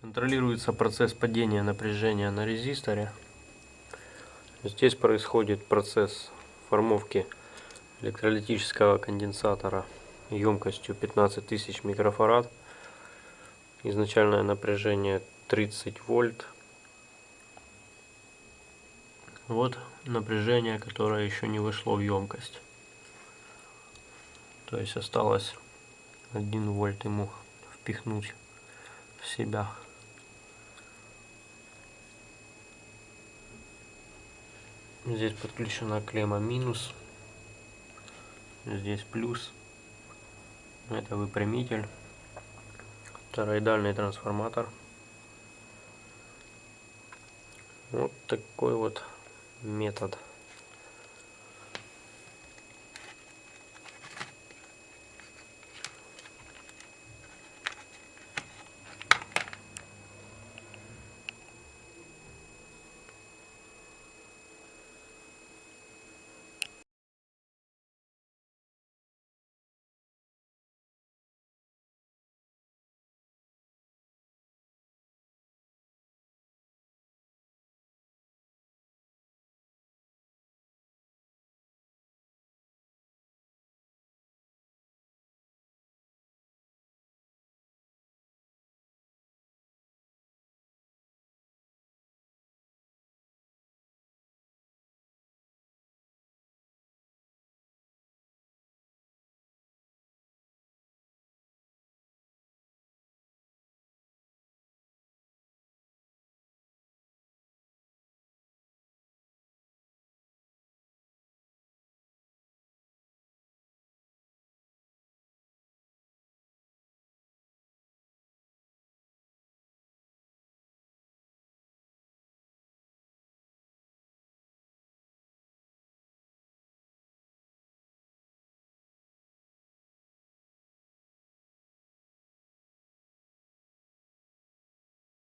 Контролируется процесс падения напряжения на резисторе. Здесь происходит процесс формовки электролитического конденсатора емкостью 15 тысяч микрофарад. Изначальное напряжение 30 вольт. Вот напряжение, которое еще не вышло в емкость. То есть осталось 1 вольт ему впихнуть в себя. Здесь подключена клемма минус. Здесь плюс. Это выпрямитель. Тороидальный трансформатор. Вот такой вот метод.